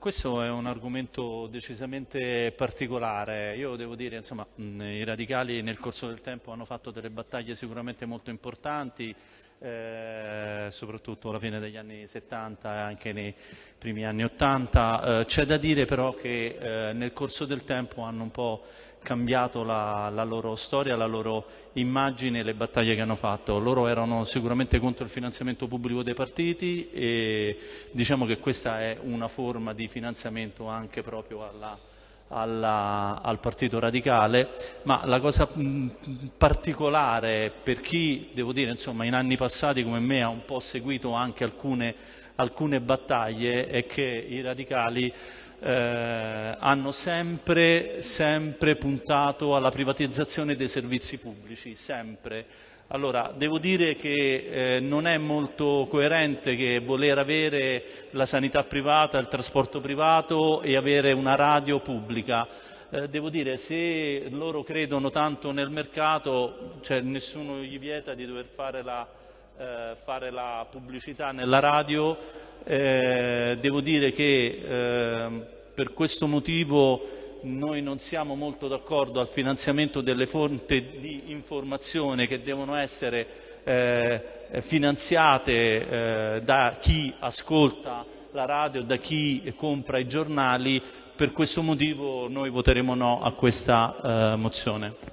questo è un argomento decisamente particolare. Io devo dire, insomma, i radicali nel corso del tempo hanno fatto delle battaglie sicuramente molto importanti, eh, soprattutto alla fine degli anni 70 e anche nei primi anni 80. Eh, c'è da dire però che eh, nel corso del tempo hanno un po' cambiato la, la, loro storia, la loro immagine e le battaglie che hanno fatto. Loro erano sicuramente contro il finanziamento pubblico dei partiti e diciamo che questa è una forma di finanziamento anche proprio alla, alla, al Partito Radicale, ma la cosa particolare per chi, devo dire, insomma, in anni passati come me ha un po' seguito anche alcune, alcune battaglie è che i radicali eh, hanno sempre, sempre puntato alla privatizzazione dei servizi pubblici, sempre. Allora, devo dire che eh, non è molto coerente che voler avere la sanità privata, il trasporto privato e avere una radio pubblica. Eh, devo dire, se loro credono tanto nel mercato, cioè, nessuno gli vieta di dover fare la, eh, fare la pubblicità nella radio, eh, devo dire che ehm, per questo motivo noi non siamo molto d'accordo al finanziamento delle fonti di informazione che devono essere eh, finanziate eh, da chi ascolta la radio, da chi compra i giornali. Per questo motivo noi voteremo no a questa eh, mozione.